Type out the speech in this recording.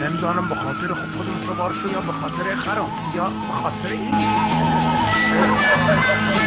نمیدانم به خاطر خودم سوار شو یا به خاطر خرم یا به خاطر این